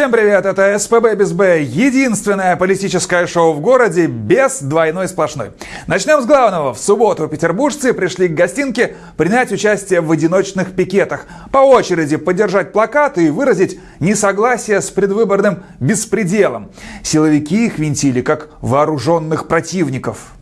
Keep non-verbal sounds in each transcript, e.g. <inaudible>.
Всем привет, это СПБ без Б, единственное политическое шоу в городе без двойной сплошной. Начнем с главного. В субботу петербуржцы пришли к гостинке принять участие в одиночных пикетах, по очереди поддержать плакаты и выразить несогласие с предвыборным беспределом. Силовики их винтили как вооруженных противников.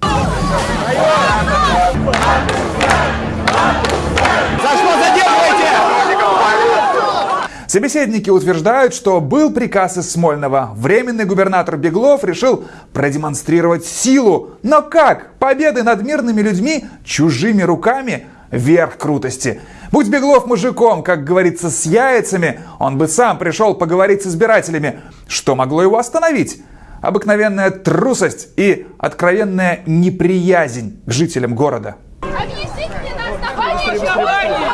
Собеседники утверждают, что был приказ из Смольного. Временный губернатор Беглов решил продемонстрировать силу. Но как? Победы над мирными людьми чужими руками – верх крутости. Будь Беглов мужиком, как говорится, с яйцами, он бы сам пришел поговорить с избирателями. Что могло его остановить? Обыкновенная трусость и откровенная неприязнь к жителям города. Объясните мне на основании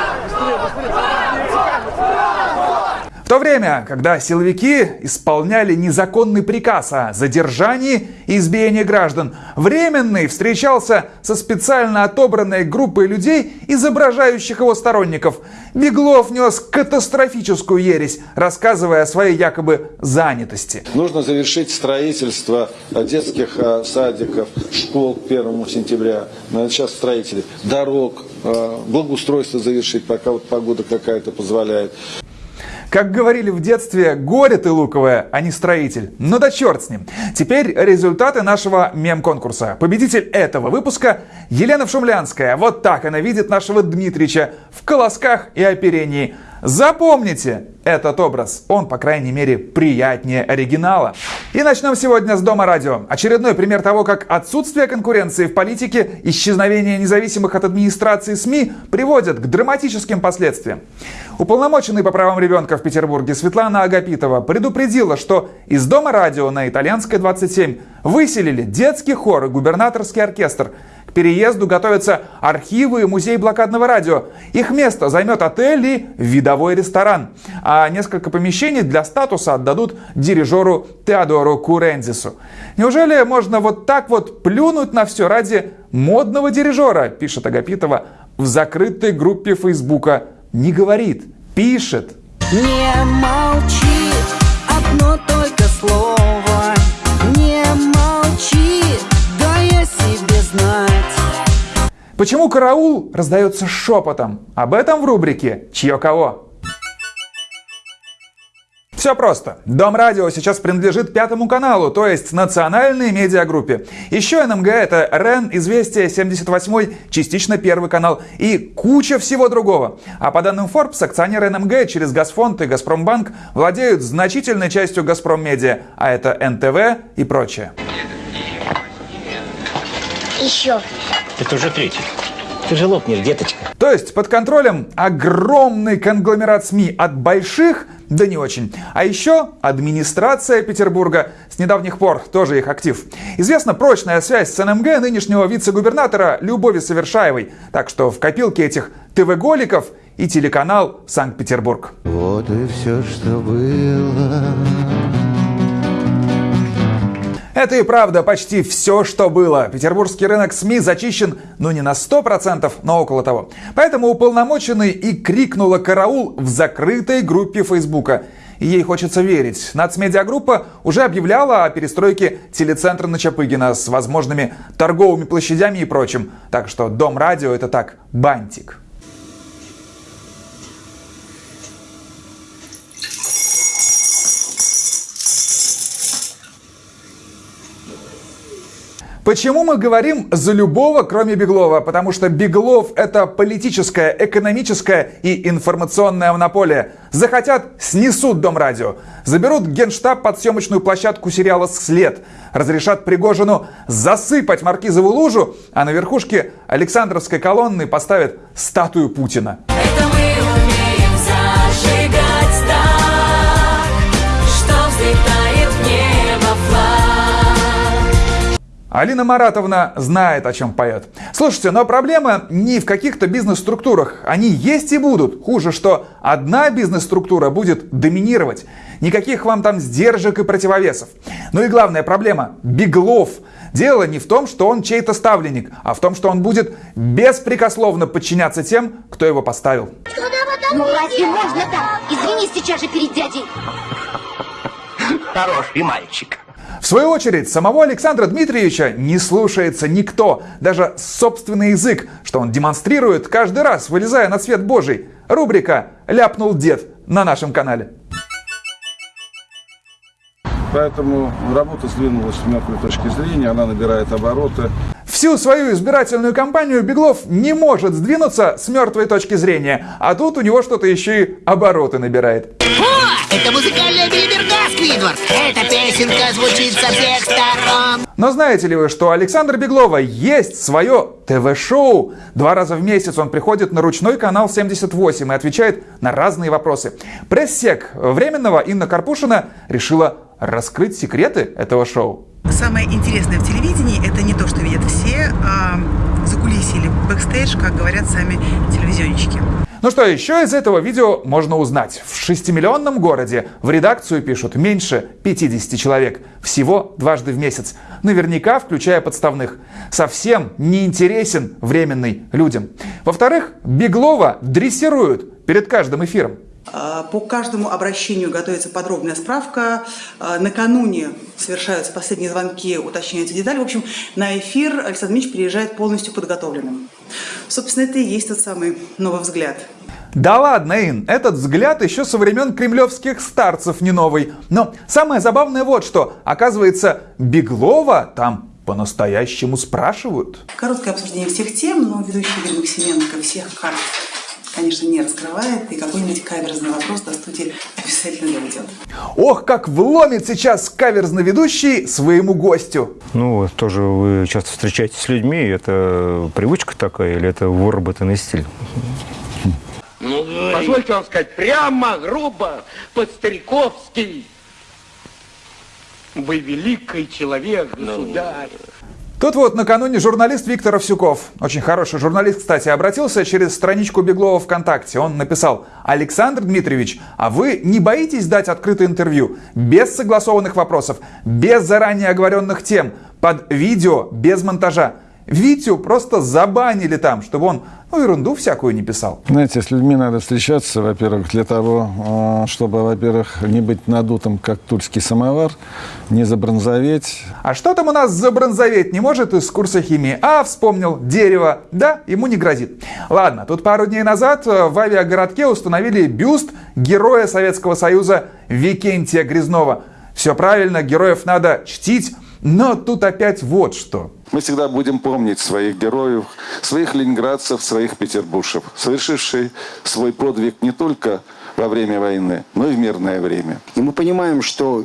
в то время, когда силовики исполняли незаконный приказ о задержании и избиении граждан, Временный встречался со специально отобранной группой людей, изображающих его сторонников. Беглов нес катастрофическую ересь, рассказывая о своей якобы занятости. Нужно завершить строительство детских а, садиков, школ к 1 сентября. Сейчас строители. Дорог, а, благоустройство завершить, пока вот погода какая-то позволяет. Как говорили в детстве, горе ты луковая, а не строитель. Ну да черт с ним. Теперь результаты нашего мем-конкурса. Победитель этого выпуска Елена Шумлянская. Вот так она видит нашего Дмитрича в колосках и оперении. Запомните этот образ, он, по крайней мере, приятнее оригинала. И начнем сегодня с Дома радио. Очередной пример того, как отсутствие конкуренции в политике, исчезновение независимых от администрации СМИ приводят к драматическим последствиям. Уполномоченный по правам ребенка в Петербурге Светлана Агапитова предупредила, что из Дома радио на Итальянской 27 выселили детский хор и губернаторский оркестр – переезду готовятся архивы и музей блокадного радио. Их место займет отель и видовой ресторан. А несколько помещений для статуса отдадут дирижеру Теодору Курензису. Неужели можно вот так вот плюнуть на все ради модного дирижера, пишет Агапитова в закрытой группе Фейсбука. Не говорит, пишет. Не молчи, одно только слово. Почему караул раздается шепотом? Об этом в рубрике «Чье кого?». Все просто. Дом радио сейчас принадлежит пятому каналу, то есть национальной медиагруппе. Еще НМГ это РЕН, Известия, 78 частично первый канал и куча всего другого. А по данным Forbes, акционеры НМГ через Газфонд и Газпромбанк владеют значительной частью Газпром Медиа, а это НТВ и прочее. Еще. Это уже третий. Ты же лопнешь, деточка. То есть под контролем огромный конгломерат СМИ от больших да не очень. А еще администрация Петербурга с недавних пор тоже их актив. Известна прочная связь с НМГ нынешнего вице-губернатора Любови Совершаевой. Так что в копилке этих ТВ-голиков и телеканал Санкт-Петербург. Вот и все, что было. Это и правда почти все, что было. Петербургский рынок СМИ зачищен, ну не на 100%, но около того. Поэтому уполномоченный и крикнула караул в закрытой группе Фейсбука. И ей хочется верить. Нацмедиагруппа уже объявляла о перестройке телецентра на Чапыгина с возможными торговыми площадями и прочим. Так что Дом радио это так, бантик. Почему мы говорим за любого, кроме Беглова? Потому что Беглов – это политическая, экономическая и информационная монополия. Захотят – снесут Дом радио. Заберут генштаб под съемочную площадку сериала «След». Разрешат Пригожину засыпать Маркизову лужу, а на верхушке Александровской колонны поставят статую Путина. Алина Маратовна знает, о чем поет. Слушайте, но проблема не в каких-то бизнес-структурах. Они есть и будут. Хуже, что одна бизнес-структура будет доминировать. Никаких вам там сдержек и противовесов. Ну и главная проблема – Беглов. Дело не в том, что он чей-то ставленник, а в том, что он будет беспрекословно подчиняться тем, кто его поставил. Ну разве можно так? Извини сейчас же перед дядей. хороший мальчик. В свою очередь, самого Александра Дмитриевича не слушается никто, даже собственный язык, что он демонстрирует каждый раз, вылезая на свет Божий. Рубрика «Ляпнул дед» на нашем канале. Поэтому работа сдвинулась с мертвой точки зрения, она набирает обороты. Всю свою избирательную кампанию Беглов не может сдвинуться с мертвой точки зрения, а тут у него что-то еще и обороты набирает. Это музыкальная билиберда, Сквидвард! Эта песенка звучит со всех сторон! Но знаете ли вы, что у Александра Беглова есть свое ТВ-шоу? Два раза в месяц он приходит на ручной канал 78 и отвечает на разные вопросы. Пресс-сек Временного Инна Карпушина решила раскрыть секреты этого шоу. Самое интересное в телевидении – это не то, что видят все, а закулисье или бэкстейдж, как говорят сами телевизионщики. Ну что еще из этого видео можно узнать? В шестимиллионном городе в редакцию пишут меньше 50 человек. Всего дважды в месяц. Наверняка включая подставных. Совсем не интересен временный людям. Во-вторых, Беглова дрессируют перед каждым эфиром. А, По каждому обращению готовится подробная справка. А, Накануне совершаются последние звонки, уточняются детали. В общем, на эфир Александр Дмитриевич приезжает полностью подготовленным. Собственно, это и есть тот самый новый взгляд. Да ладно, Ин, этот взгляд еще со времен кремлевских старцев не новый. Но самое забавное вот что. Оказывается, Беглова там по-настоящему спрашивают. Короткое обсуждение всех тем, но ведущий Игорь Максименко всех карт, конечно, не раскрывает, и какой-нибудь каверзный вопрос до студии обязательно доведет. Ох, как вломит сейчас каверзный ведущий своему гостю. Ну, вот тоже вы часто встречаетесь с людьми, это привычка такая или это выработанный стиль? Позвольте вам сказать, прямо, грубо, по-стариковски. Вы великий человек, государь. Тут вот накануне журналист Виктор Овсюков, очень хороший журналист, кстати, обратился через страничку Беглова ВКонтакте. Он написал, Александр Дмитриевич, а вы не боитесь дать открытое интервью без согласованных вопросов, без заранее оговоренных тем, под видео, без монтажа? Витю просто забанили там, чтобы он ну, ерунду всякую не писал. Знаете, с людьми надо встречаться, во-первых, для того, э, чтобы, во-первых, не быть надутым, как тульский самовар, не забронзоветь. А что там у нас забронзоветь не может из курса химии? А, вспомнил, дерево. Да, ему не грозит. Ладно, тут пару дней назад э, в авиагородке установили бюст героя Советского Союза Викентия Грязнова. Все правильно, героев надо чтить, но тут опять вот что. Мы всегда будем помнить своих героев, своих ленинградцев, своих петербуржцев, совершивших свой подвиг не только во время войны, но и в мирное время. И мы понимаем, что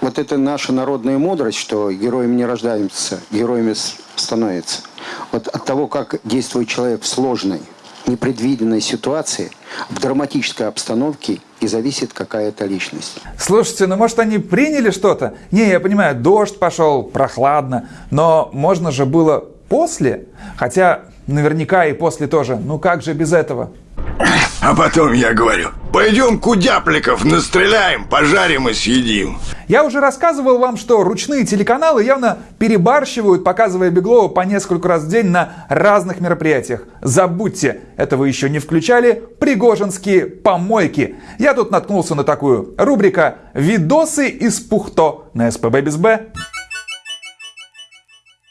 вот это наша народная мудрость, что героями не рождаемся, героями с- становятся. Вот от того, как действует человек в сложной, непредвиденной ситуации, в драматической обстановке и зависит какая-то личность. Слушайте, ну может они приняли что-то? Не, я понимаю, дождь пошел, прохладно, но можно же было после? Хотя наверняка и после тоже. Ну как же без этого? А потом я говорю, пойдем кудяпликов настреляем, пожарим и съедим. Я уже рассказывал вам, что ручные телеканалы явно перебарщивают, показывая Беглова по несколько раз в день на разных мероприятиях. Забудьте, это вы еще не включали пригожинские помойки. Я тут наткнулся на такую. Рубрика «Видосы из Пухто» на СПБ без Б.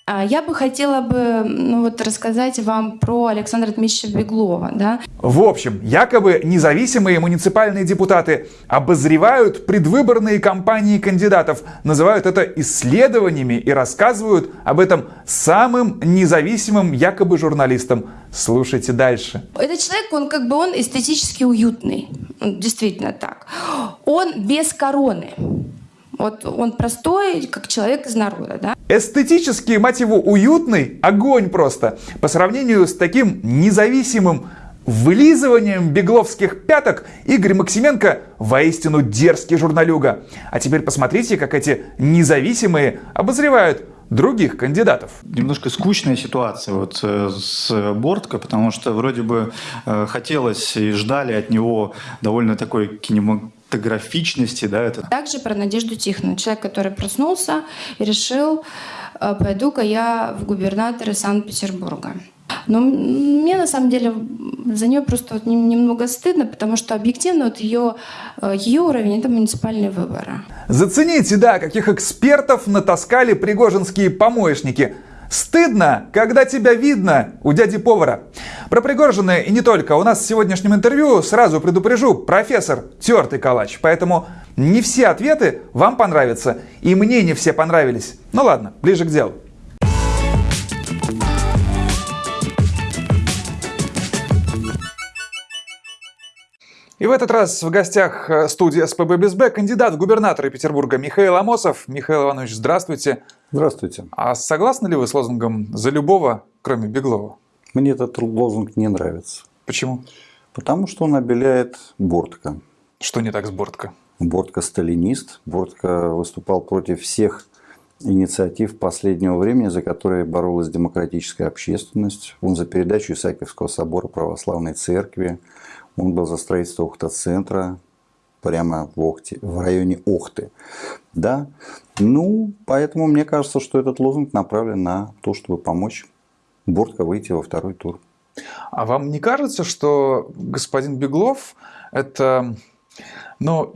А Я бы хотела бы ну, вот, рассказать вам про Александра Дмитриевича Беглова. Да? В общем, якобы независимые муниципальные депутаты обозревают предвыборные кампании кандидатов, называют это исследованиями и рассказывают об этом самым независимым якобы журналистам. Слушайте дальше. Этот человек, он как бы он эстетически уютный. Действительно так. Он без короны. Вот он простой, как человек из народа, да? Эстетически, мать его, уютный огонь просто. По сравнению с таким независимым вылизыванием бегловских пяток Игорь Максименко воистину дерзкий журналюга. А теперь посмотрите, как эти независимые обозревают других кандидатов. немножко скучная ситуация вот э, с Борткой, потому что вроде бы э, хотелось и ждали от него довольно такой кинематографичности, да, это Также про Надежду Тихонову. Человек, который проснулся и решил, э, пойду-ка я в губернаторы Санкт-Петербурга. Но мне на самом деле за нее просто вот немного стыдно, потому что объективно вот ее, э, ее уровень – это муниципальные выборы. Зацените, да, каких экспертов натаскали пригожинские помоечники. Стыдно, когда тебя видно у дяди повара. Про Пригожина и не только. У нас в сегодняшнем интервью, сразу предупрежу, профессор тертый калач. Поэтому не все ответы вам понравятся. И мне не все понравились. Ну ладно, ближе к делу. И в этот раз в гостях э, студии СПБ БСБ кандидат в губернаторы Петербурга Михаил Амосов. Михаил Иванович, здравствуйте. Здравствуйте. А согласны ли вы с лозунгом «За любого, кроме Беглова»? Мне этот лозунг не нравится. Почему? Потому что он обеляет Бортко. Что не так с Бортко? Бортко сталинист. Бортко выступал против всех инициатив последнего времени, за которые боролась демократическая общественность. Он за передачу Исаакиевского собора православной церкви, он был за строительство Охта-центра, прямо в, Охте, в районе Охты. Да? Ну, поэтому мне кажется, что этот лозунг направлен на то, чтобы помочь Бортко выйти во второй тур. А вам не кажется, что господин Беглов это ну,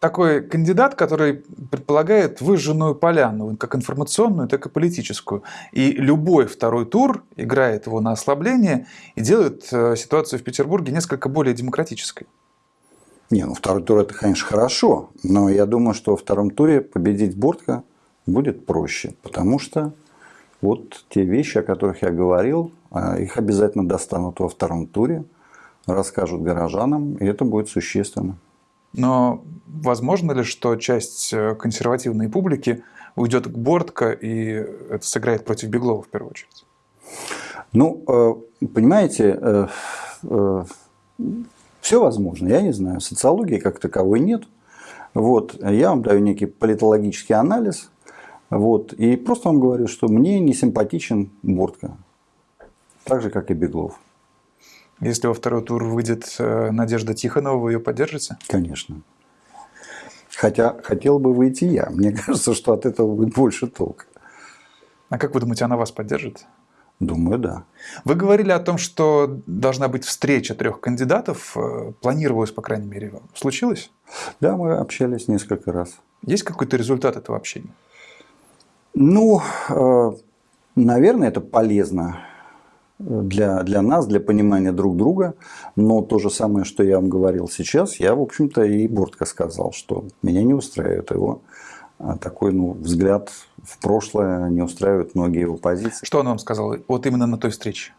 такой кандидат, который предполагает выжженную поляну, как информационную, так и политическую. И любой второй тур играет его на ослабление и делает э, ситуацию в Петербурге несколько более демократической. Не, ну второй тур это, конечно, хорошо, но я думаю, что во втором туре победить Бортко будет проще, потому что вот те вещи, о которых я говорил, а, их обязательно достанут во втором туре, расскажут горожанам, и это будет существенно. Но возможно ли, что часть э, консервативной публики уйдет к Бортко и это сыграет против Беглова в первую очередь? Ну, э, понимаете, э, все возможно, я не знаю. Социологии как таковой нет. Вот, я вам даю некий политологический анализ. Вот, и просто вам говорю, что мне не симпатичен Бортко. Так же, как и Беглов. Если во второй тур выйдет э, Надежда Тихонова, вы ее поддержите? Конечно. Хотя хотел бы выйти я. Мне <laughs> кажется, что от этого будет больше толка. А как вы думаете, она вас поддержит? Думаю, да. Вы говорили о том, что должна быть встреча трех кандидатов. Э, планировалось, по крайней мере. Случилось? Да, мы общались несколько раз. Есть какой-то результат этого общения? Ну, э, наверное, это полезно для, для нас, для понимания друг друга. Но то же самое, что я вам говорил сейчас, я, в общем-то, и Бортко сказал, что меня не устраивает его а такой ну, взгляд в прошлое, не устраивает многие его позиции. Что он вам сказал вот именно на той встрече?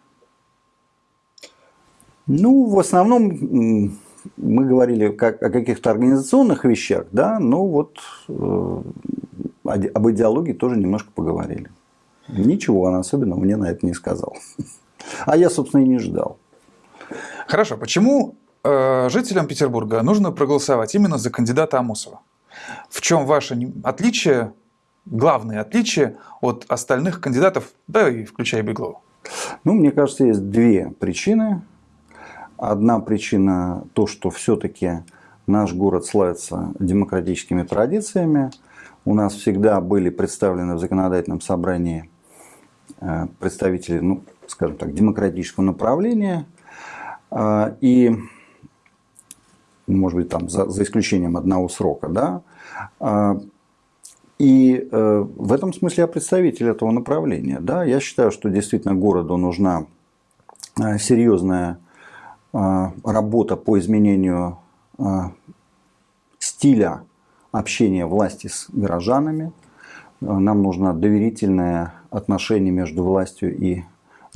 Ну, в основном мы говорили как, о каких-то организационных вещах, да, но вот э, об идеологии тоже немножко поговорили. Ничего он особенного мне на это не сказал. А я, собственно, и не ждал. Хорошо. Почему э, жителям Петербурга нужно проголосовать именно за кандидата Амосова? В чем ваше отличие, главное отличие от остальных кандидатов, да и включая Беглова? Ну, мне кажется, есть две причины. Одна причина то, что все-таки наш город славится демократическими традициями. У нас всегда были представлены в законодательном собрании э, представители, ну, скажем так, демократического направления. А, и, может быть, там за, за исключением одного срока, да. А, и э, в этом смысле я представитель этого направления. Да? Я считаю, что действительно городу нужна э, серьезная э, работа по изменению стиля общения власти с горожанами. Нам нужно доверительное отношение между властью и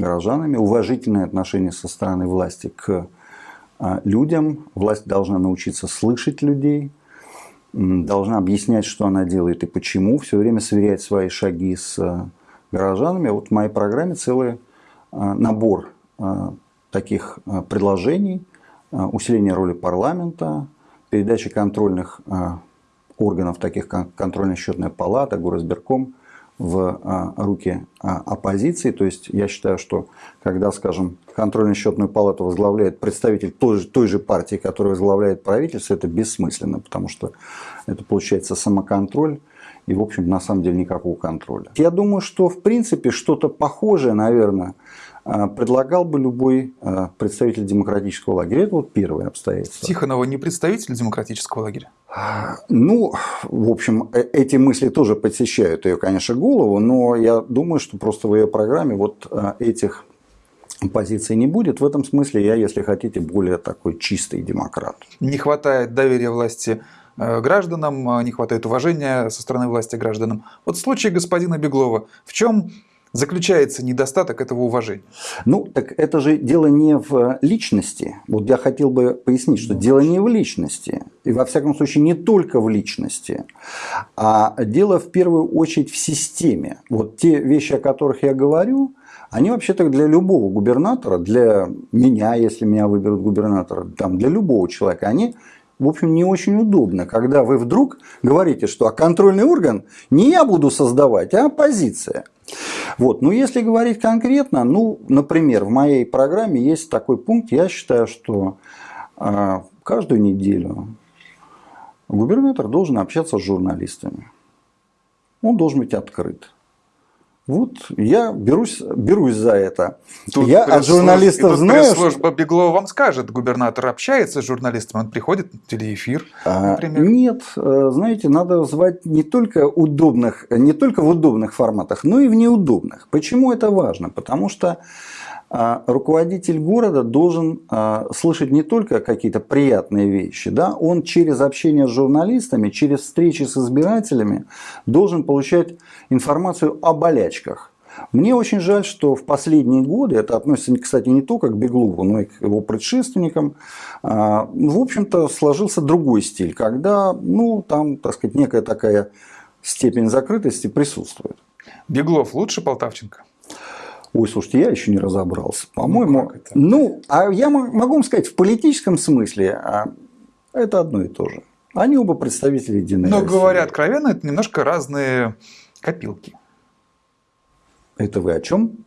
горожанами, уважительное отношение со стороны власти к а, людям. Власть должна научиться слышать людей, должна объяснять, что она делает и почему, все время сверять свои шаги с а, горожанами. Вот в моей программе целый а, набор таких предложений, усиление роли парламента, передача контрольных органов, таких как контрольно-счетная палата, горосберком, в а, руки а, оппозиции. То есть я считаю, что когда, скажем, контрольно-счетную палату возглавляет представитель той же, той же партии, которая возглавляет правительство, это бессмысленно, потому что это получается самоконтроль и, в общем, на самом деле никакого контроля. Я думаю, что в принципе что-то похожее, наверное, предлагал бы любой а, представитель демократического лагеря. Это вот первое обстоятельство. Тихонова не представитель демократического лагеря? Ну, в общем, э, эти мысли тоже посещают ее, конечно, голову, но я думаю, что просто в ее программе вот а, этих позиций не будет. В этом смысле я, если хотите, более такой чистый демократ. Не хватает доверия власти э, гражданам, не хватает уважения со стороны власти гражданам. Вот в случае господина Беглова, в чем заключается недостаток этого уважения? Ну, так это же дело не в личности. Вот я хотел бы пояснить, что дело не в личности. И во всяком случае не только в личности. А дело в первую очередь в системе. Вот те вещи, о которых я говорю, они вообще-то для любого губернатора, для меня, если меня выберут губернатора, там, для любого человека, они в общем, не очень удобно, когда вы вдруг говорите, что а контрольный орган не я буду создавать, а оппозиция. Вот. Но если говорить конкретно, ну, например, в моей программе есть такой пункт, я считаю, что э, каждую неделю губернатор должен общаться с журналистами. Он должен быть открыт. Вот я берусь, берусь за это. Тут я от журналистов знаю. Служба что... Беглова вам скажет, губернатор общается с журналистами, он приходит в телеэфир, а, например. Нет, э, знаете, надо звать не только удобных, не только в удобных форматах, но и в неудобных. Почему это важно? Потому что руководитель города должен а, слышать не только какие-то приятные вещи, да, он через общение с журналистами, через встречи с избирателями должен получать информацию о болячках. Мне очень жаль, что в последние годы, это относится, кстати, не только к Беглову, но и к его предшественникам, а, в общем-то, сложился другой стиль, когда, ну, там, так сказать, некая такая степень закрытости присутствует. Беглов лучше Полтавченко? Ой, слушайте, я еще не разобрался. По-моему, ну, ну, а я могу вам сказать, в политическом смысле а, это одно и то же. Они оба представители единой Но, России. говоря откровенно, это немножко разные копилки. Это вы о чем?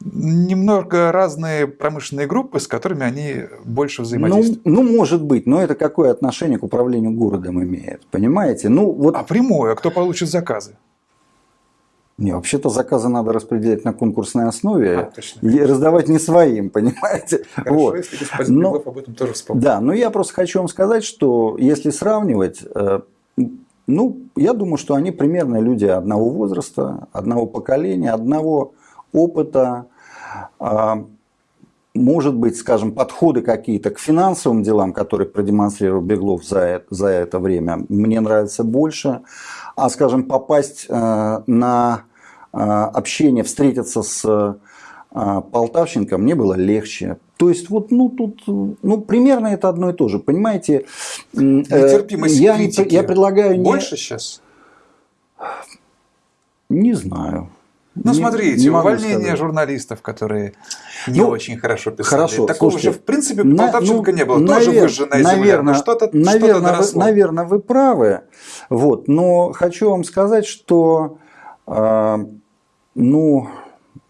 Немного разные промышленные группы, с которыми они больше взаимодействуют. Ну, ну, может быть, но это какое отношение к управлению городом имеет, понимаете? Ну, вот... А прямое, кто получит заказы? Не, вообще-то заказы надо распределять на конкурсной основе а, и раздавать не своим, <laughs> понимаете? Хорошо, вот. если господин но, об этом тоже вспомнил. Да, но я просто хочу вам сказать, что если сравнивать, э, ну, я думаю, что они примерно люди одного возраста, одного поколения, одного опыта. А, может быть, скажем, подходы какие-то к финансовым делам, которые продемонстрировал Беглов за, за это время, мне нравится больше. А, скажем, попасть э, на э, общение, встретиться с э, Полтавченко мне было легче. То есть, вот, ну, тут, ну, примерно это одно и то же. Понимаете, Нетерпимость я, я предлагаю... Больше не... сейчас? Не знаю. Ну, не, смотрите, не увольнение сказать. журналистов, которые не ну, очень хорошо писали. Хорошо, Такого слушайте, же, в принципе, Полтавченко ну, не было. Навер... Тоже выжженная наверное, земля. Что-то, наверное, что вы, наверное, вы правы. Вот, но хочу вам сказать, что, э, ну,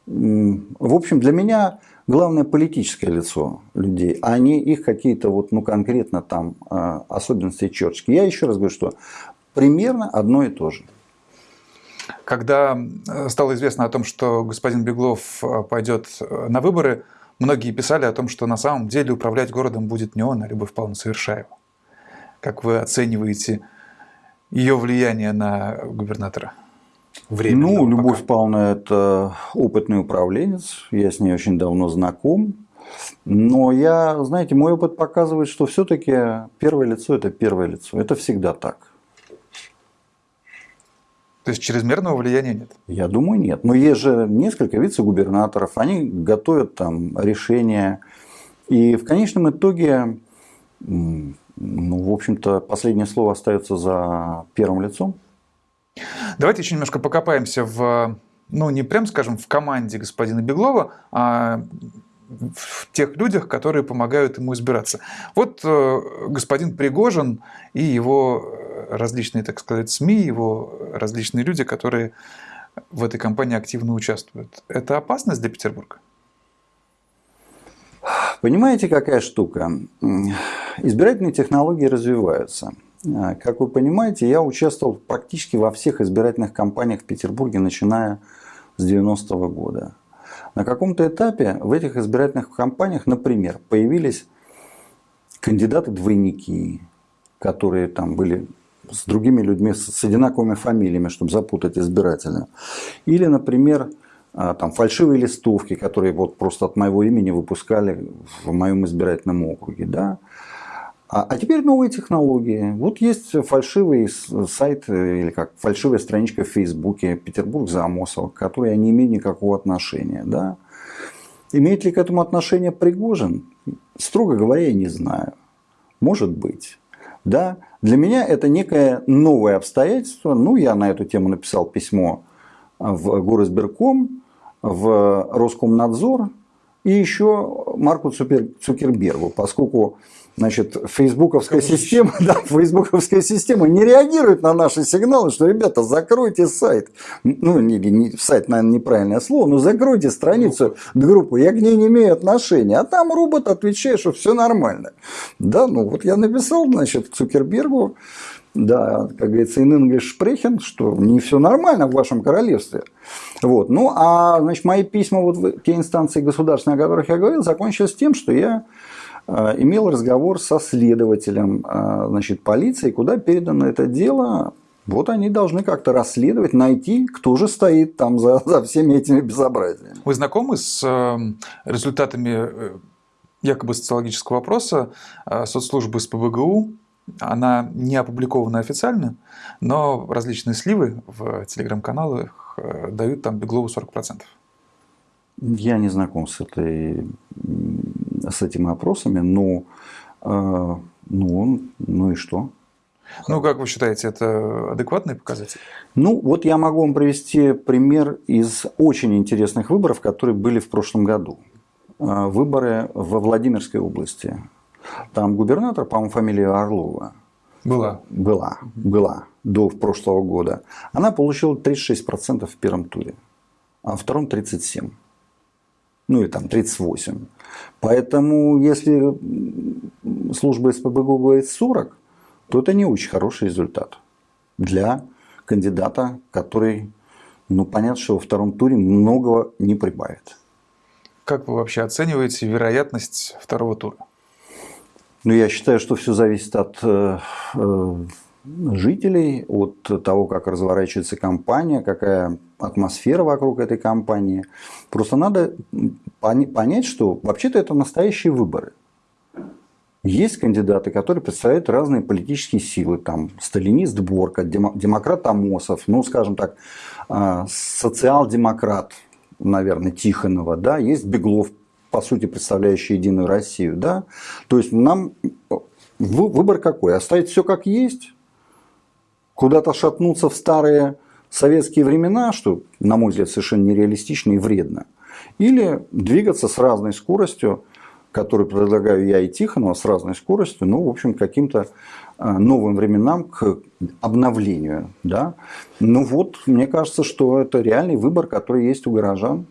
в общем, для меня главное политическое лицо людей, а не их какие-то вот, ну, конкретно там э, особенности черточки. Я еще раз говорю, что примерно одно и то же. Когда э, стало известно о том, что господин Беглов э, пойдет э, на выборы, многие писали о том, что на самом деле управлять городом будет не он, а Любовь Павловна Совершаева. Как вы оцениваете ее влияние на губернатора? Время ну, Любовь пока. Павловна – это опытный управленец, я с ней очень давно знаком. Но я, знаете, мой опыт показывает, что все-таки первое лицо – это первое лицо. Это всегда так. То есть чрезмерного влияния нет? Я думаю, нет. Но есть же несколько вице-губернаторов, они готовят там решения. И в конечном итоге, ну, в общем-то, последнее слово остается за первым лицом. Давайте еще немножко покопаемся в, ну, не прям скажем, в команде господина Беглова, а в тех людях, которые помогают ему избираться. Вот э, господин Пригожин и его различные, так сказать, СМИ, его различные люди, которые в этой кампании активно участвуют. Это опасность для Петербурга? Понимаете, какая штука? Избирательные технологии развиваются. Как вы понимаете, я участвовал практически во всех избирательных кампаниях в Петербурге, начиная с 90-го года. На каком-то этапе в этих избирательных кампаниях, например, появились кандидаты-двойники, которые там были с другими людьми с одинаковыми фамилиями, чтобы запутать избирателя. Или, например, а, там, фальшивые листовки, которые вот просто от моего имени выпускали в моем избирательном округе. Да? А, а теперь новые технологии. Вот есть фальшивый сайт э, или как фальшивая страничка в Фейсбуке Петербург за Амосова, к которой я не имею никакого отношения. Да? Имеет ли к этому отношение Пригожин? Строго говоря, я не знаю. Может быть. Да? Для меня это некое новое обстоятельство. Ну, я на эту тему написал письмо в Горосберком, в Роскомнадзор и еще Марку Цукербергу, поскольку Значит, фейсбуковская система, <laughs> да, фейсбуковская система не реагирует на наши сигналы, что, ребята, закройте сайт. Ну, не, не, сайт, наверное, неправильное слово, но закройте страницу, группу, я к ней не имею отношения. А там робот отвечает, что все нормально. Да, ну вот я написал, значит, Цукербергу, да, как говорится, in English sprechen, что не все нормально в вашем королевстве. Вот. Ну, а, значит, мои письма вот в те инстанции государственные, о которых я говорил, закончились тем, что я имел разговор со следователем э, значит, полиции, куда передано это дело. Вот они должны как-то расследовать, найти, кто же стоит там за, <laughs> за всеми этими безобразиями. Вы знакомы с э, результатами якобы социологического опроса соцслужбы СПБГУ? Она не опубликована официально, но различные сливы в телеграм-каналах дают там Беглову 40%. Я не знаком с, этой, с этими опросами, но э, ну, ну и что? Ну, как вы считаете, это адекватный показатель? Ну, вот я могу вам привести пример из очень интересных выборов, которые были в прошлом году. Э, выборы во Владимирской области. Там губернатор, по-моему, фамилия Орлова. Была. Была, была до прошлого года. Она получила 36% в первом туре, а во втором 37% ну и там 38. Поэтому если служба СПБГУ говорит 40, то это не очень хороший результат для кандидата, который, ну понятно, что во втором туре многого не прибавит. Как вы вообще оцениваете вероятность второго тура? Ну, я считаю, что все зависит от э, э, жителей, от того, как разворачивается компания, какая атмосфера вокруг этой компании. Просто надо понять, что вообще-то это настоящие выборы. Есть кандидаты, которые представляют разные политические силы. Там сталинист Борка, демократ Амосов, ну, скажем так, а, социал-демократ, наверное, Тихонова. Да? Есть Беглов, по сути, представляющий Единую Россию. Да? То есть нам выбор какой? Оставить все как есть? Куда-то шатнуться в старые советские времена, что, на мой взгляд, совершенно нереалистично и вредно, или двигаться с разной скоростью, которую предлагаю я и Тихонова, с разной скоростью, ну, в общем, каким-то а, новым временам к обновлению. Да? Ну вот, мне кажется, что это реальный выбор, который есть у горожан.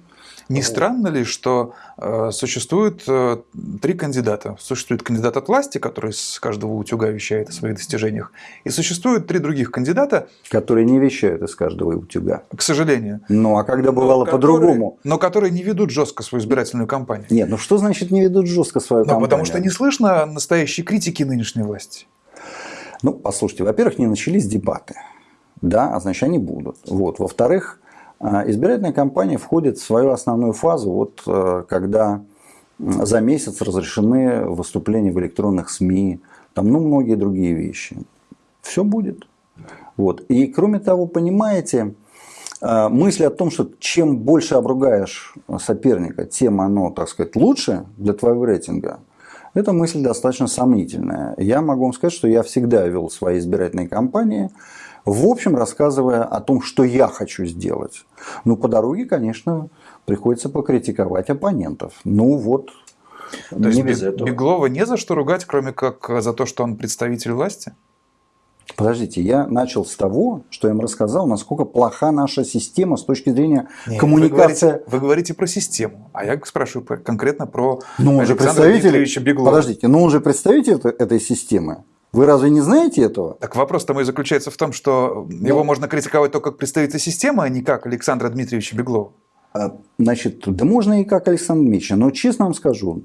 Не странно ли, что э, существует э, три кандидата? Существует кандидат от власти, который с каждого утюга вещает о своих достижениях, и существует три других кандидата, которые не вещают из каждого утюга. К сожалению. Ну а когда бывало по-другому? Но которые не ведут жестко свою избирательную кампанию. Нет, ну что значит не ведут жестко свою ну, кампанию? Потому что не слышно настоящей критики нынешней власти. Ну, послушайте, во-первых, не начались дебаты. Да, а значит, они будут. Вот. Во-вторых, избирательная кампания входит в свою основную фазу, вот, э, когда за месяц разрешены выступления в электронных СМИ, там, ну, многие другие вещи. Все будет. Вот. И кроме того, понимаете, э, мысль о том, что чем больше обругаешь соперника, тем оно, так сказать, лучше для твоего рейтинга, эта мысль достаточно сомнительная. Я могу вам сказать, что я всегда вел свои избирательные кампании в общем, рассказывая о том, что я хочу сделать. Ну, по дороге, конечно, приходится покритиковать оппонентов. Ну, вот, то не есть без этого. Беглова не за что ругать, кроме как за то, что он представитель власти? Подождите, я начал с того, что я им рассказал, насколько плоха наша система с точки зрения Нет, коммуникации. Вы говорите, вы говорите про систему, а я спрашиваю конкретно про ну, он же представитель, Беглова. Подождите, но он же представитель этой системы. Вы разве не знаете этого? Так вопрос-то мой заключается в том, что ну, его можно критиковать только как представителя системы, а не как Александра Дмитриевича Беглова. А, значит, да можно и как Александр Дмитриевич, но честно вам скажу,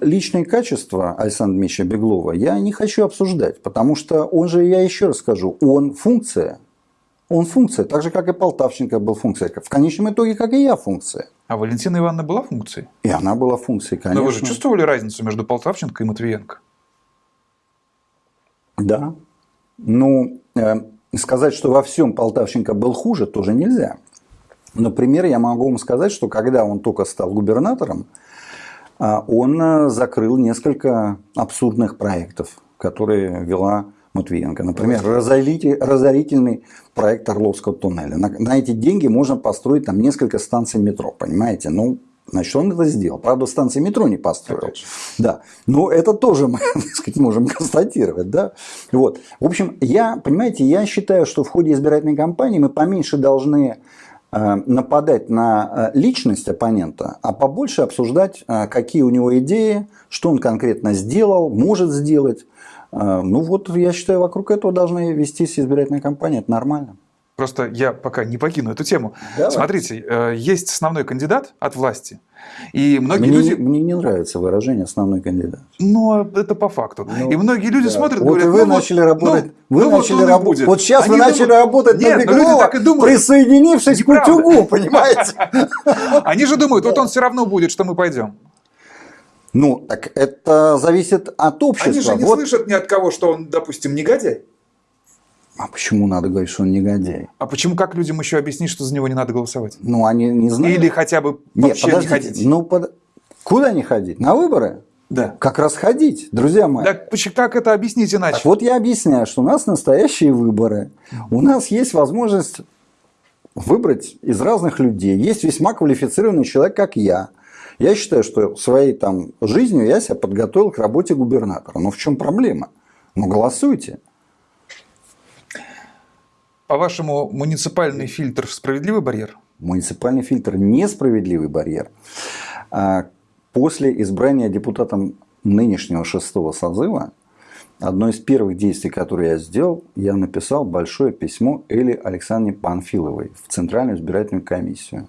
личные качества Александра Дмитриевича Беглова я не хочу обсуждать, потому что он же, я еще раз скажу, он функция. Он функция, так же, как и Полтавченко был функция. В конечном итоге, как и я функция. А Валентина Ивановна была функцией? И она была функцией, конечно. Но вы же чувствовали разницу между Полтавченко и Матвиенко? Да. Ну, э, сказать, что во всем Полтавченко был хуже, тоже нельзя. Например, я могу вам сказать, что когда он только стал губернатором, а, он э, закрыл несколько абсурдных проектов, которые вела Матвиенко. Например, разорительный проект Орловского туннеля. На, на эти деньги можно построить там несколько станций метро, понимаете? Ну, Значит, он это сделал. Правда, станции метро не построил. Да. Но это тоже мы <laughs> так сказать, можем констатировать. Да? Вот. В общем, я, понимаете, я считаю, что в ходе избирательной кампании мы поменьше должны э, нападать на э, личность оппонента, а побольше обсуждать, э, какие у него идеи, что он конкретно сделал, может сделать. Ну вот, я считаю, вокруг этого должна вестись избирательная кампания. Это нормально. Просто я пока не покину эту тему. Давай. Смотрите, э, есть основной кандидат от власти. И многие мне, люди... Мне не нравится выражение «основной кандидат». Но это по факту. Ну, и многие люди да. смотрят, вот говорят... вы ну, начали ну, работать... Ну, вы ну, начали вот работать... Вот сейчас Они вы начали думают... работать Нет, на Беглова, люди так и думают. присоединившись Неправда. к утюгу, понимаете? <laughs> Они же думают, вот он все равно будет, что мы пойдем. Ну, так это зависит от общества. Они же не вот. слышат ни от кого, что он, допустим, негодяй. А почему надо говорить, что он негодяй? А почему, как людям еще объяснить, что за него не надо голосовать? Ну, они не знают. Или хотя бы вообще Нет, не ходить? Ну, под... куда не ходить? На выборы? Да. Как раз ходить, друзья мои. Так как это объяснить иначе? Так вот я объясняю, что у нас настоящие выборы. У нас есть возможность выбрать из разных людей. Есть весьма квалифицированный человек, как я. Я считаю, что своей там жизнью я себя подготовил к работе губернатора. Но в чем проблема? Ну, голосуйте. По-вашему, муниципальный фильтр – справедливый барьер? Муниципальный фильтр – несправедливый барьер. А после избрания депутатом нынешнего шестого созыва одно из первых действий, которые я сделал, я написал большое письмо Эле Александре Панфиловой в Центральную избирательную комиссию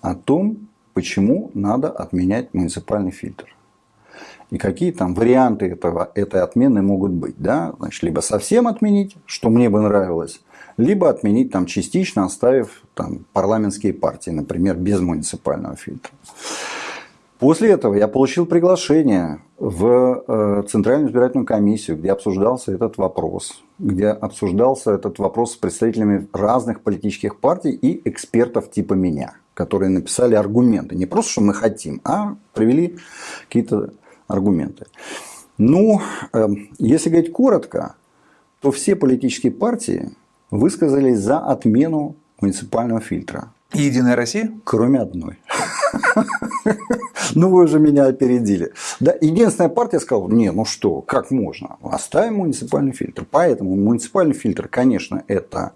о том, почему надо отменять муниципальный фильтр. И какие там варианты этого, этой отмены могут быть. Да? Значит, либо совсем отменить, что мне бы нравилось, либо отменить там частично, оставив там парламентские партии, например, без муниципального фильтра. После этого я получил приглашение в э, Центральную избирательную комиссию, где обсуждался этот вопрос, где обсуждался этот вопрос с представителями разных политических партий и экспертов типа меня, которые написали аргументы. Не просто, что мы хотим, а привели какие-то аргументы. Ну, э, если говорить коротко, то все политические партии высказались за отмену муниципального фильтра. Единая Россия? Кроме одной. Ну, вы уже меня опередили. Да, единственная партия сказала, не, ну что, как можно? Оставим муниципальный фильтр. Поэтому муниципальный фильтр, конечно, это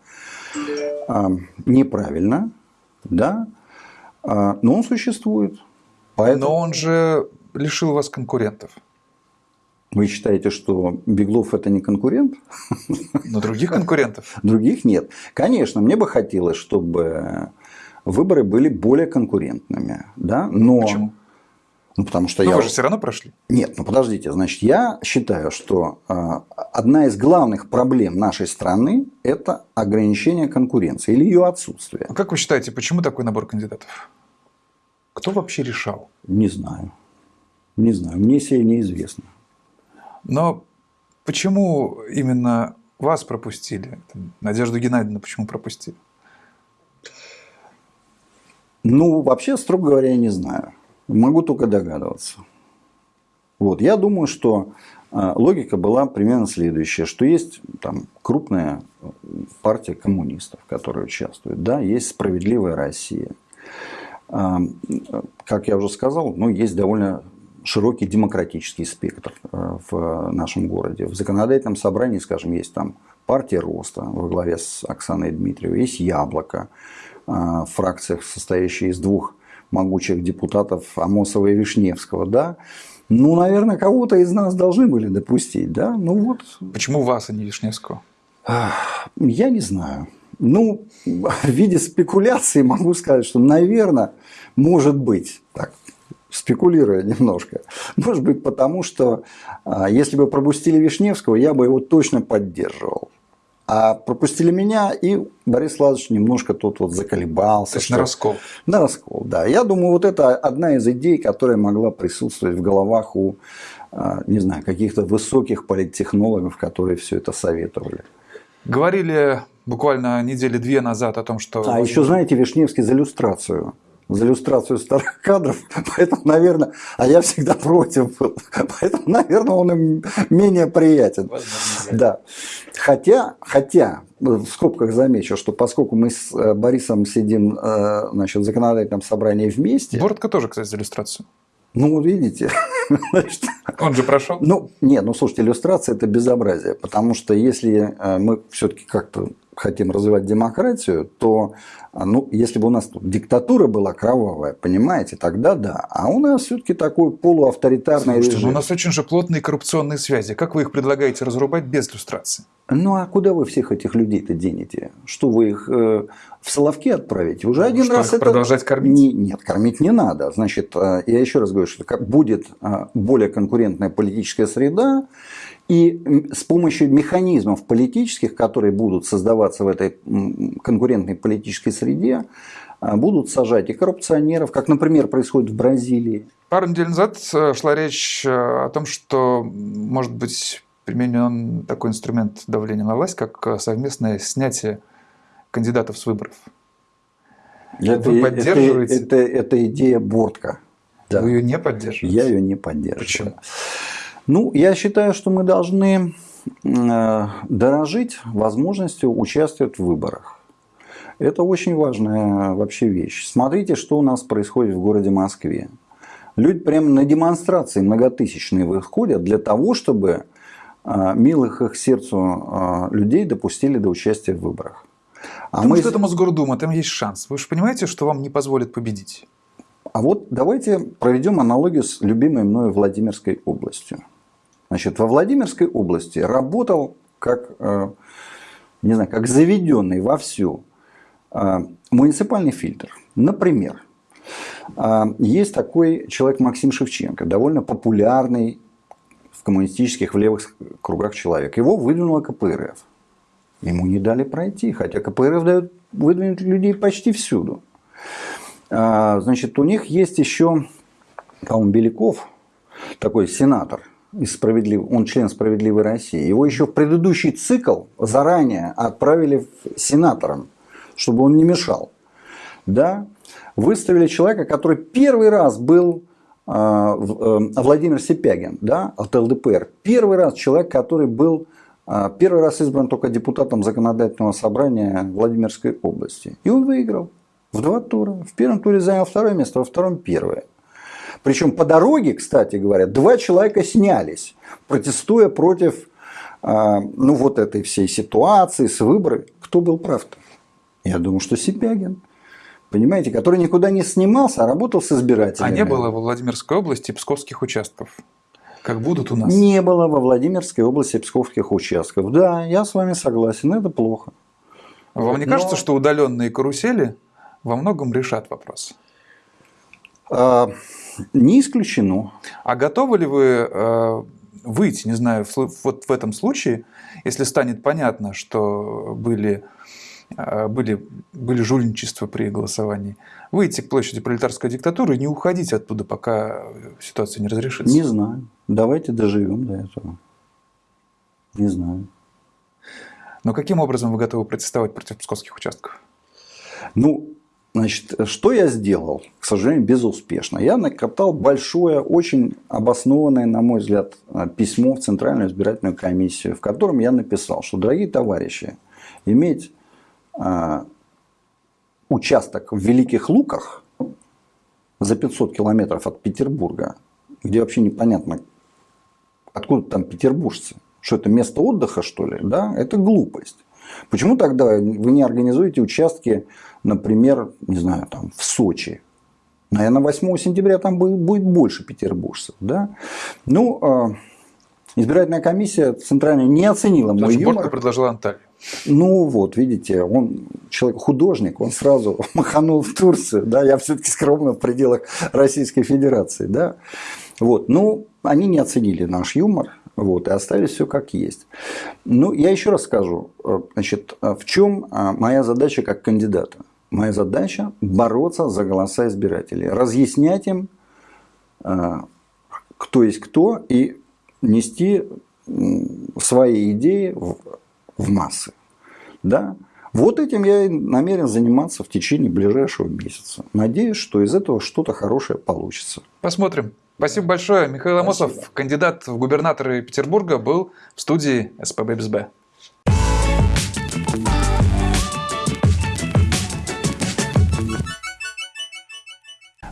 э, неправильно, да, э, но он существует. Поэтому... Но он же лишил вас конкурентов. Вы считаете, что Беглов это не конкурент? Но других конкурентов? Других нет. Конечно, мне бы хотелось, чтобы выборы были более конкурентными. Да? Но... Почему? Ну, потому что Но я... вы же все равно прошли. Нет, ну подождите. Значит, я считаю, что э, одна из главных проблем нашей страны – это ограничение конкуренции или ее отсутствие. А как вы считаете, почему такой набор кандидатов? Кто вообще решал? Не знаю. Не знаю. Мне сие неизвестно. Но почему именно вас пропустили? Надежду Геннадьевну почему пропустили? Ну, вообще, строго говоря, я не знаю. Могу только догадываться. Вот. Я думаю, что а, логика была примерно следующая, что есть там крупная партия коммунистов, которая участвует, да, есть справедливая Россия. А, как я уже сказал, ну, есть довольно широкий демократический спектр э, в нашем городе. В законодательном собрании, скажем, есть там партия роста во главе с Оксаной Дмитриевой, есть яблоко, э, фракциях, состоящая из двух могучих депутатов Амосова и Вишневского, да, ну, наверное, кого-то из нас должны были допустить, да, ну вот. Почему вас, а не Вишневского? Я не знаю. Ну, <laughs> в виде спекуляции могу сказать, что, наверное, может быть, так, спекулируя немножко, <laughs> может быть, потому что а, если бы пропустили Вишневского, я бы его точно поддерживал. А пропустили меня, и Борис Владимирович немножко тут вот заколебался. То есть на раскол. На раскол, да. Я думаю, вот это одна из идей, которая могла присутствовать в головах у, а, не знаю, каких-то высоких политтехнологов, которые все это советовали. Говорили буквально недели две назад о том, что... А еще, знаете, Вишневский за иллюстрацию за иллюстрацию старых кадров, <laughs> поэтому, наверное, а я всегда против был, <laughs> поэтому, наверное, он им менее приятен. Да. Хотя, хотя, в скобках замечу, что поскольку мы с э, Борисом сидим э, значит, в законодательном собрании вместе... Бородка тоже, кстати, за иллюстрацию. Ну, видите. <laughs> Он же прошел. Ну, нет, ну слушайте, иллюстрация это безобразие, потому что если э, мы все-таки как-то хотим развивать демократию, то а, ну, если бы у нас тут диктатура была кровавая, понимаете, тогда да. А у нас все-таки такой полуавторитарный Слушайте, режим. Ну, у нас очень же плотные коррупционные связи. Как вы их предлагаете разрубать без иллюстрации? Ну, а куда вы всех этих людей-то денете? Что вы их э, в Соловки отправите? Уже ну, один что, раз это... продолжать кормить? Не, нет, кормить не надо. Значит, э, я еще раз говорю, что будет э, более конкурентная политическая среда, и с помощью механизмов политических, которые будут создаваться в этой конкурентной политической среде, а, будут сажать и коррупционеров, как, например, происходит в Бразилии. Пару недель назад э, шла речь э, о том, что может быть применен такой инструмент давления на власть, как э, совместное снятие кандидатов с выборов. Это, Вы поддерживаете? Это, это, это идея Бортка. Да. Вы ее не поддерживаете? Я ее не поддерживаю. Почему? Ну, я считаю, что мы должны э, дорожить возможностью участвовать в выборах. Это очень важная вообще вещь. Смотрите, что у нас происходит в городе Москве. Люди прямо на демонстрации многотысячные выходят для того, чтобы э, милых их сердцу э, людей допустили до участия в выборах. А Потому мы... что это Мосгордума, там есть шанс. Вы же понимаете, что вам не позволят победить? А вот давайте проведем аналогию с любимой мною Владимирской областью. Значит, во Владимирской области работал как, э, не знаю, как заведенный вовсю э, муниципальный фильтр. Например, э, есть такой человек Максим Шевченко, довольно популярный в коммунистических, в левых кругах человек. Его выдвинула КПРФ. Ему не дали пройти, хотя КПРФ дает выдвинуть людей почти всюду. Значит, у них есть еще, по-моему, Беляков, такой сенатор, из справедлив... он член «Справедливой России». Его еще в предыдущий цикл заранее отправили сенатором, чтобы он не мешал. Да? Выставили человека, который первый раз был э, Владимир Сипягин да, от ЛДПР. Первый раз человек, который был э, первый раз избран только депутатом законодательного собрания Владимирской области. И он выиграл в два тура. В первом туре занял второе место, во втором первое. Причем по дороге, кстати говоря, два человека снялись, протестуя против а, ну, вот этой всей ситуации с выборами. Кто был прав-то? Я думаю, что Сипягин. Понимаете, который никуда не снимался, а работал с избирателями. А не было во Владимирской области псковских участков? Как будут у нас? Не было во Владимирской области псковских участков. Да, я с вами согласен, это плохо. Вам не Но... кажется, что удаленные карусели во многом решат вопрос? А, не исключено. А готовы ли вы э, выйти, не знаю, вот в этом случае, если станет понятно, что были, э, были, были жульничества при голосовании, выйти к площади пролетарской диктатуры и не уходить оттуда, пока ситуация не разрешится? Не знаю. Давайте доживем до этого. Не знаю. Но каким образом вы готовы протестовать против псковских участков? Ну, Значит, что я сделал? К сожалению, безуспешно. Я накатал большое, очень обоснованное, на мой взгляд, письмо в Центральную избирательную комиссию, в котором я написал, что, дорогие товарищи, иметь э, участок в Великих Луках за 500 километров от Петербурга, где вообще непонятно, откуда там петербуржцы, что это место отдыха, что ли, да, это глупость. Почему тогда вы не организуете участки, например, не знаю, там в Сочи? Наверное, 8 сентября там будет, больше петербуржцев. Да? Ну, э, избирательная комиссия центральная не оценила мой юмор. предложила Анталию. Ну вот, видите, он человек художник, он сразу <laughs> маханул в Турцию, да, я все-таки скромно в пределах Российской Федерации, да. Вот, ну, они не оценили наш юмор, вот, и оставили все как есть. Ну, я еще раз скажу, э, значит, э, в чем э, моя задача как кандидата? Моя задача бороться за голоса избирателей, разъяснять им, кто есть кто, и нести свои идеи в, в массы. Да? Вот этим я намерен заниматься в течение ближайшего месяца. Надеюсь, что из этого что-то хорошее получится. Посмотрим. Спасибо большое. Михаил Амосов, кандидат в губернаторы Петербурга, был в студии СПБ БСБ.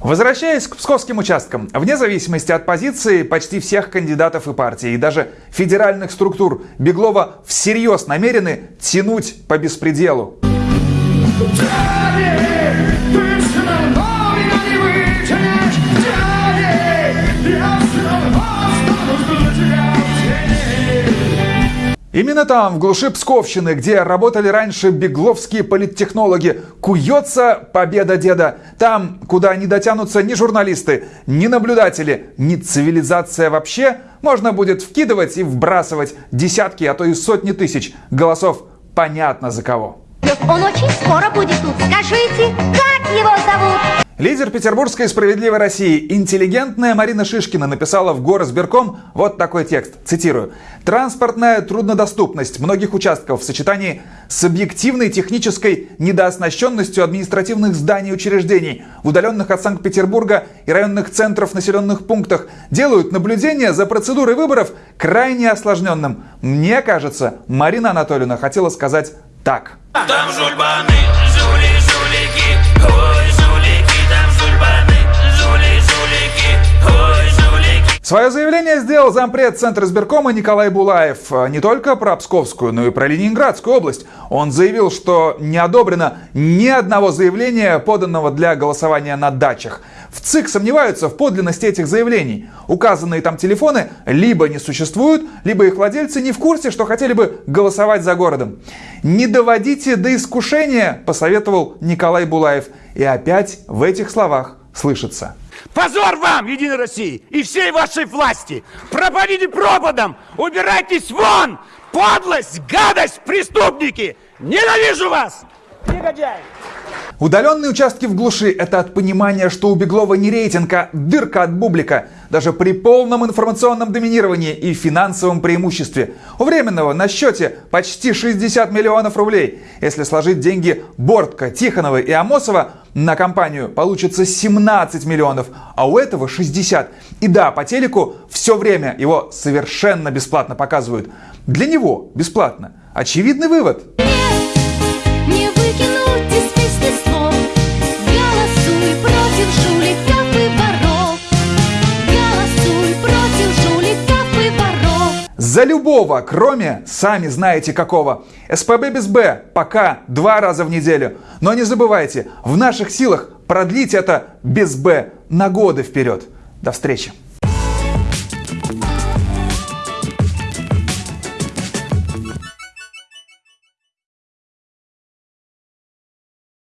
Возвращаясь к псковским участкам, вне зависимости от позиции почти всех кандидатов и партий, и даже федеральных структур, Беглова всерьез намерены тянуть по беспределу. Именно там, в глуши Псковщины, где работали раньше бегловские политтехнологи, куется победа деда. Там, куда не дотянутся ни журналисты, ни наблюдатели, ни цивилизация вообще, можно будет вкидывать и вбрасывать десятки, а то и сотни тысяч голосов понятно за кого. Он очень скоро будет тут. Скажите, как его зовут? Лидер Петербургской справедливой России, интеллигентная Марина Шишкина написала в Горосберком вот такой текст, цитирую. «Транспортная труднодоступность многих участков в сочетании с объективной технической недооснащенностью административных зданий и учреждений в удаленных от Санкт-Петербурга и районных центров населенных пунктах делают наблюдение за процедурой выборов крайне осложненным. Мне кажется, Марина Анатольевна хотела сказать так. Там жульбаны, Свое заявление сделал зампред Центра избиркома Николай Булаев э, не только про Псковскую, но и про Ленинградскую область. Он заявил, что не одобрено ни одного заявления, поданного для голосования на дачах. В ЦИК сомневаются в подлинности этих заявлений. Указанные там телефоны либо не существуют, либо их владельцы не в курсе, что хотели бы голосовать за городом. «Не доводите до искушения», посоветовал Николай Булаев. И опять в этих словах слышится. Позор вам, Единой России, и всей вашей власти! Пропадите пропадом! Убирайтесь вон! Подлость, гадость, преступники! Ненавижу вас! Негодяй! Удаленные участки в глуши – это от понимания, что у Беглова не рейтинг, а дырка от бублика. Даже при полном информационном доминировании и финансовом преимуществе. У Временного на счете почти 60 миллионов рублей. Если сложить деньги Бортка, Тихонова и Амосова, на компанию получится 17 миллионов, а у этого 60. И да, по телеку все время его совершенно бесплатно показывают. Для него бесплатно. Очевидный вывод. За любого, кроме, сами знаете какого. СПБ без Б пока два раза в неделю. Но не забывайте, в наших силах продлить это без Б на годы вперед. До встречи.